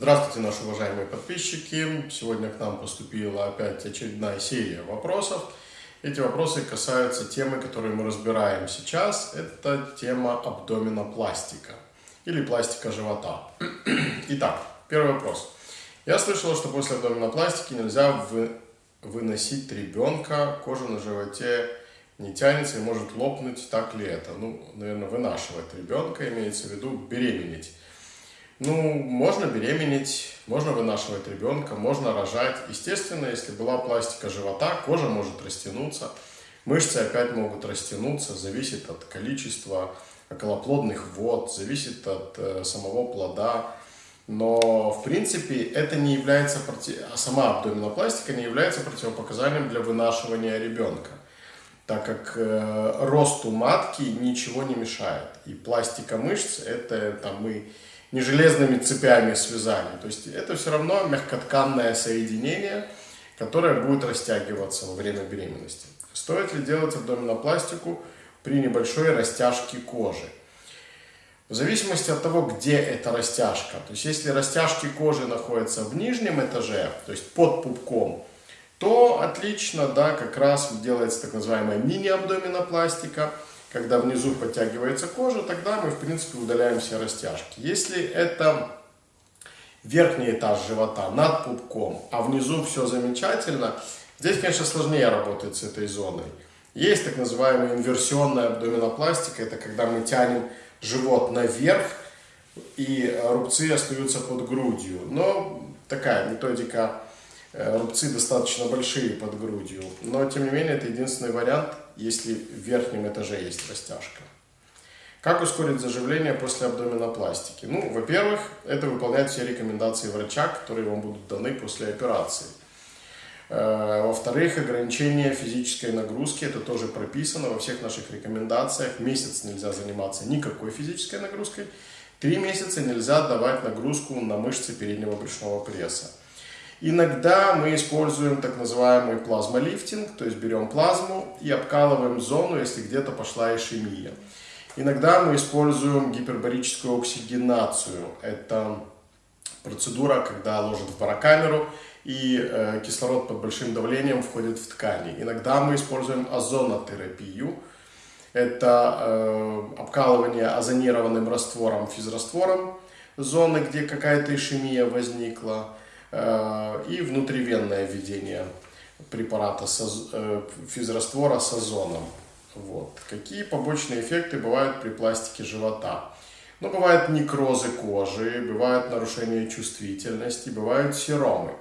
Здравствуйте, наши уважаемые подписчики! Сегодня к нам поступила опять очередная серия вопросов. Эти вопросы касаются темы, которую мы разбираем сейчас. Это тема абдоминопластика или пластика живота. Итак, первый вопрос. Я слышала, что после абдоминопластики нельзя вы, выносить ребенка, кожа на животе не тянется и может лопнуть. Так ли это? Ну, наверное, вынашивать ребенка, имеется в виду беременеть. Ну, можно беременеть, можно вынашивать ребенка, можно рожать. Естественно, если была пластика живота, кожа может растянуться, мышцы опять могут растянуться, зависит от количества околоплодных вод, зависит от э, самого плода. Но, в принципе, это не является, а сама абдоминопластика не является противопоказанием для вынашивания ребенка, так как э, росту матки ничего не мешает. И пластика мышц, это там мы не железными цепями связали. То есть это все равно мягкотканное соединение, которое будет растягиваться во время беременности. Стоит ли делать абдоминопластику при небольшой растяжке кожи? В зависимости от того, где эта растяжка. То есть если растяжки кожи находятся в нижнем этаже, то есть под пупком, то отлично, да, как раз делается так называемая мини-абдоминопластика – когда внизу подтягивается кожа, тогда мы, в принципе, удаляем все растяжки. Если это верхний этаж живота над пупком, а внизу все замечательно, здесь, конечно, сложнее работать с этой зоной. Есть так называемая инверсионная абдоминопластика, это когда мы тянем живот наверх, и рубцы остаются под грудью. Но такая методика Э, рубцы достаточно большие под грудью, но тем не менее это единственный вариант, если в верхнем этаже есть растяжка. Как ускорить заживление после абдоминопластики? Ну, во-первых, это выполнять все рекомендации врача, которые вам будут даны после операции. Э, во-вторых, ограничение физической нагрузки, это тоже прописано во всех наших рекомендациях. Месяц нельзя заниматься никакой физической нагрузкой. Три месяца нельзя давать нагрузку на мышцы переднего брюшного пресса. Иногда мы используем так называемый плазмолифтинг, то есть берем плазму и обкалываем зону, если где-то пошла ишемия. Иногда мы используем гипербарическую оксигенацию. Это процедура, когда ложат в барокамеру и э, кислород под большим давлением входит в ткани. Иногда мы используем озонотерапию. Это э, обкалывание озонированным раствором, физраствором зоны, где какая-то ишемия возникла. Э, и внутривенное введение препарата э, физраствора с озоном. Вот. Какие побочные эффекты бывают при пластике живота? Ну, бывают некрозы кожи, бывают нарушения чувствительности, бывают серомы,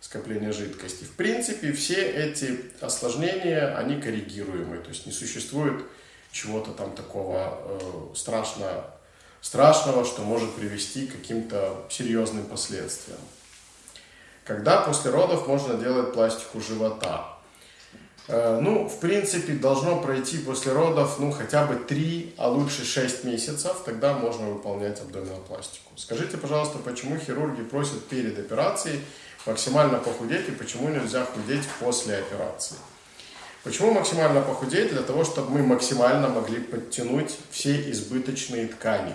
скопление жидкости. В принципе, все эти осложнения, они коррегируемые, то есть не существует чего-то там такого э, страшно, страшного, что может привести к каким-то серьезным последствиям. Когда после родов можно делать пластику живота? Э, ну, в принципе, должно пройти после родов, ну, хотя бы 3, а лучше 6 месяцев, тогда можно выполнять абдоминопластику. Скажите, пожалуйста, почему хирурги просят перед операцией максимально похудеть и почему нельзя худеть после операции? Почему максимально похудеть? Для того, чтобы мы максимально могли подтянуть все избыточные ткани.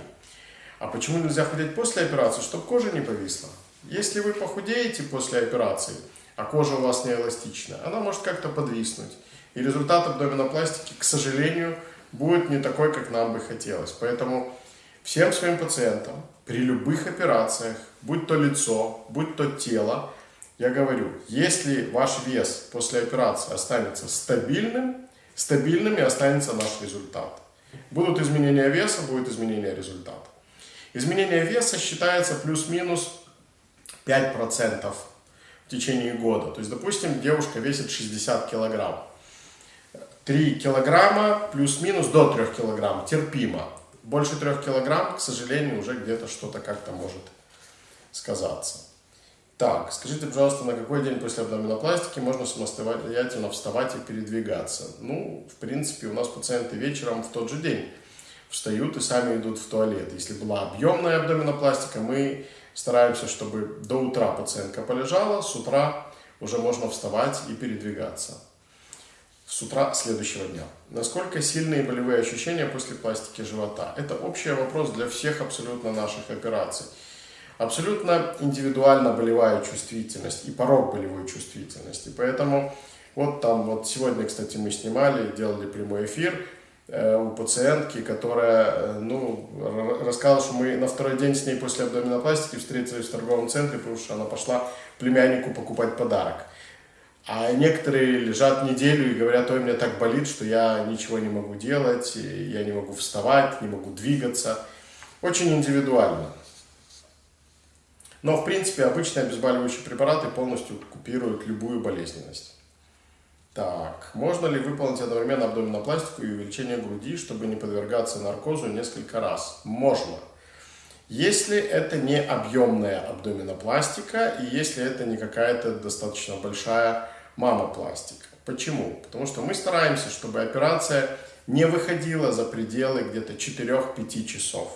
А почему нельзя худеть после операции? Чтобы кожа не повисла. Если вы похудеете после операции, а кожа у вас не эластична, она может как-то подвиснуть. И результат абдоминопластики, к сожалению, будет не такой, как нам бы хотелось. Поэтому всем своим пациентам при любых операциях, будь то лицо, будь то тело, я говорю, если ваш вес после операции останется стабильным, стабильным и останется наш результат. Будут изменения веса, будет изменение результата. Изменение веса считается плюс-минус 5% в течение года. То есть, допустим, девушка весит 60 килограмм. 3 килограмма плюс-минус до 3 килограмм терпимо. Больше 3 килограмм, к сожалению, уже где-то что-то как-то может сказаться. Так, скажите, пожалуйста, на какой день после абдоминопластики можно самостоятельно вставать и передвигаться? Ну, в принципе, у нас пациенты вечером в тот же день встают и сами идут в туалет. Если была объемная абдоминопластика, мы Стараемся, чтобы до утра пациентка полежала, с утра уже можно вставать и передвигаться. С утра следующего дня. Насколько сильные болевые ощущения после пластики живота? Это общий вопрос для всех абсолютно наших операций. абсолютно индивидуально болевая чувствительность и порог болевой чувствительности. Поэтому вот там вот сегодня, кстати, мы снимали, делали прямой эфир у пациентки, которая, э, ну, рассказала, что мы на второй день с ней после абдоминопластики встретились в торговом центре, потому что она пошла племяннику покупать подарок. А некоторые лежат неделю и говорят, ой, мне так болит, что я ничего не могу делать, я не могу вставать, не могу двигаться. Очень индивидуально. Но, в принципе, обычные обезболивающие препараты полностью купируют любую болезненность. Так, можно ли выполнить одновременно абдоминопластику и увеличение груди, чтобы не подвергаться наркозу несколько раз? Можно. Если это не объемная абдоминопластика и если это не какая-то достаточно большая мамопластика. Почему? Потому что мы стараемся, чтобы операция не выходила за пределы где-то 4-5 часов.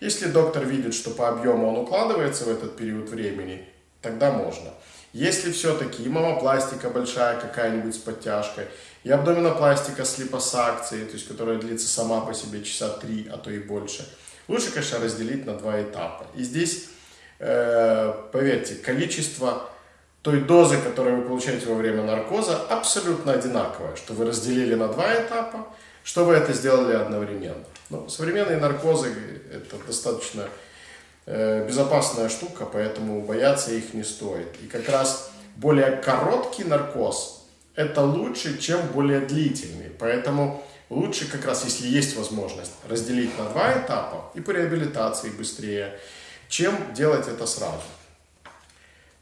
Если доктор видит, что по объему он укладывается в этот период времени, тогда можно. Если все-таки и мамопластика большая какая-нибудь с подтяжкой, и абдоминопластика с липосакцией, то есть которая длится сама по себе часа 3, а то и больше, лучше, конечно, разделить на два этапа. И здесь, э, поверьте, количество той дозы, которую вы получаете во время наркоза, абсолютно одинаковое, что вы разделили на два этапа, что вы это сделали одновременно. Но ну, современные наркозы – это достаточно безопасная штука, поэтому бояться их не стоит. И как раз более короткий наркоз – это лучше, чем более длительный. Поэтому лучше как раз, если есть возможность, разделить на два этапа и по реабилитации быстрее, чем делать это сразу.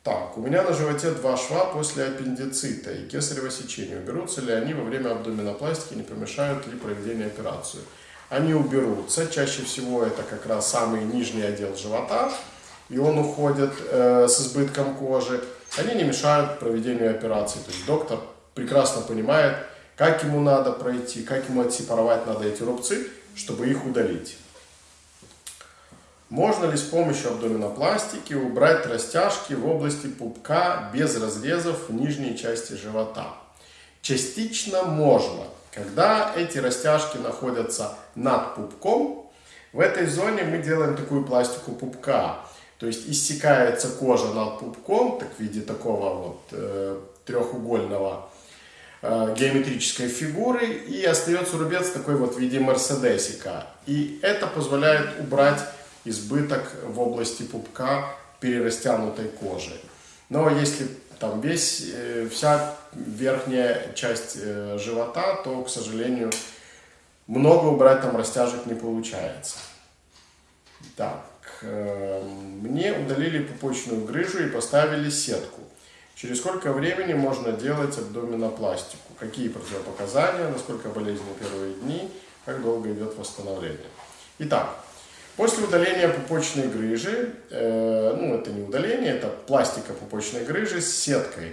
Так, у меня на животе два шва после аппендицита и кесарево сечения. Уберутся ли они во время абдоминопластики, не помешают ли проведению операции? Они уберутся. Чаще всего это как раз самый нижний отдел живота, и он уходит э, с избытком кожи. Они не мешают проведению операции. То есть доктор прекрасно понимает, как ему надо пройти, как ему отсепаровать надо эти рубцы, чтобы их удалить. Можно ли с помощью абдоминопластики убрать растяжки в области пупка без разрезов в нижней части живота? Частично можно. Когда эти растяжки находятся над пупком, в этой зоне мы делаем такую пластику пупка. То есть иссякается кожа над пупком, так в виде такого вот э, трехугольного э, геометрической фигуры, и остается рубец такой вот в виде мерседесика. И это позволяет убрать избыток в области пупка перерастянутой кожи. Но если там весь, э, вся верхняя часть э, живота, то, к сожалению, много убрать там растяжек не получается. Так, э, мне удалили пупочную грыжу и поставили сетку. Через сколько времени можно делать абдоминопластику? Какие противопоказания, насколько болезненны первые дни, как долго идет восстановление? Итак, После удаления пупочной грыжи, э, ну это не удаление, это пластика пупочной грыжи с сеткой.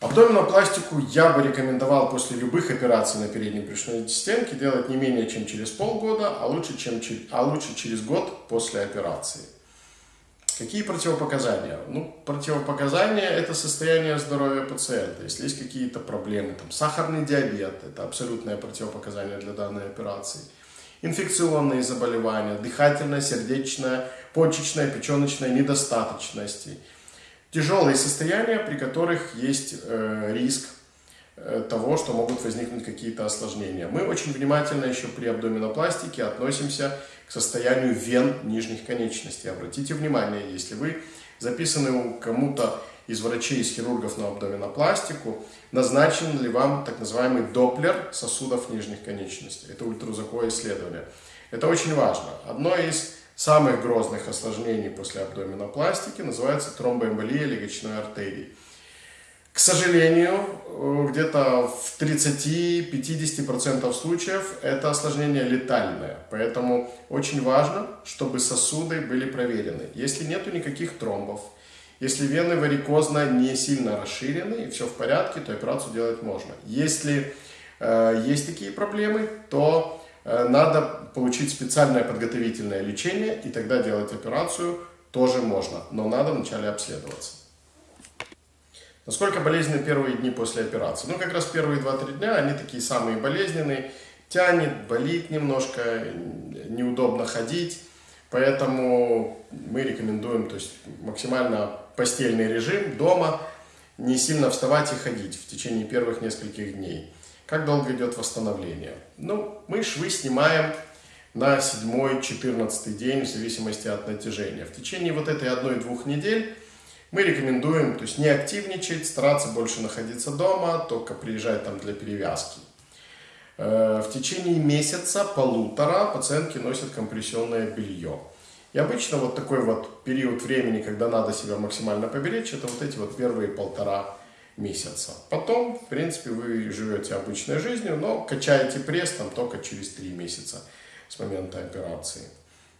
Абдоминопластику я бы рекомендовал после любых операций на передней брюшной стенке делать не менее чем через полгода, а лучше, чем, а лучше через год после операции. Какие противопоказания? Ну, противопоказания – это состояние здоровья пациента. Если есть какие-то проблемы, там, сахарный диабет – это абсолютное противопоказание для данной операции – инфекционные заболевания, дыхательная, сердечная, почечная, печеночная недостаточности. Тяжелые состояния, при которых есть э, риск э, того, что могут возникнуть какие-то осложнения. Мы очень внимательно еще при абдоминопластике относимся к состоянию вен нижних конечностей. Обратите внимание, если вы записаны у кому-то из врачей, из хирургов на абдоминопластику, назначен ли вам так называемый доплер сосудов нижних конечностей. Это ультразвуковое исследование. Это очень важно. Одно из самых грозных осложнений после абдоминопластики называется тромбоэмболия легочной артерии. К сожалению, где-то в 30-50% случаев это осложнение летальное. Поэтому очень важно, чтобы сосуды были проверены. Если нету никаких тромбов, если вены варикозно не сильно расширены и все в порядке, то операцию делать можно. Если э, есть такие проблемы, то э, надо получить специальное подготовительное лечение, и тогда делать операцию тоже можно, но надо вначале обследоваться. Насколько болезненны первые дни после операции? Ну, как раз первые 2-3 дня, они такие самые болезненные. Тянет, болит немножко, неудобно ходить. Поэтому мы рекомендуем то есть, максимально постельный режим дома, не сильно вставать и ходить в течение первых нескольких дней. Как долго идет восстановление? Ну, мы швы снимаем на 7-14 день в зависимости от натяжения. В течение вот этой одной-двух недель мы рекомендуем то есть не активничать, стараться больше находиться дома, только приезжать там для перевязки. Э, в течение месяца, полутора пациентки носят компрессионное белье. И обычно вот такой вот период времени, когда надо себя максимально поберечь, это вот эти вот первые полтора месяца. Потом, в принципе, вы живете обычной жизнью, но качаете пресс там только через три месяца с момента операции.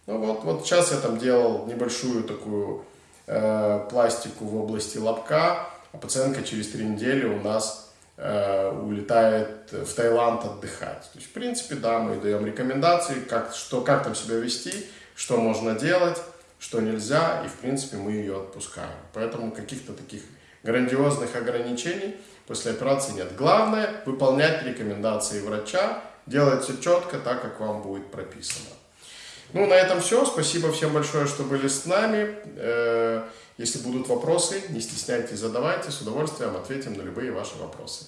Ну вот, вот сейчас я там делал небольшую такую э, пластику в области лобка, а пациентка через три недели у нас улетает в Таиланд отдыхать. То есть, в принципе, да, мы даем рекомендации, как, что, как там себя вести, что можно делать, что нельзя, и, в принципе, мы ее отпускаем. Поэтому каких-то таких грандиозных ограничений после операции нет. Главное – выполнять рекомендации врача, делать все четко, так, как вам будет прописано. Ну, на этом все. Спасибо всем большое, что были с нами. Если будут вопросы, не стесняйтесь, задавайте. С удовольствием ответим на любые ваши вопросы.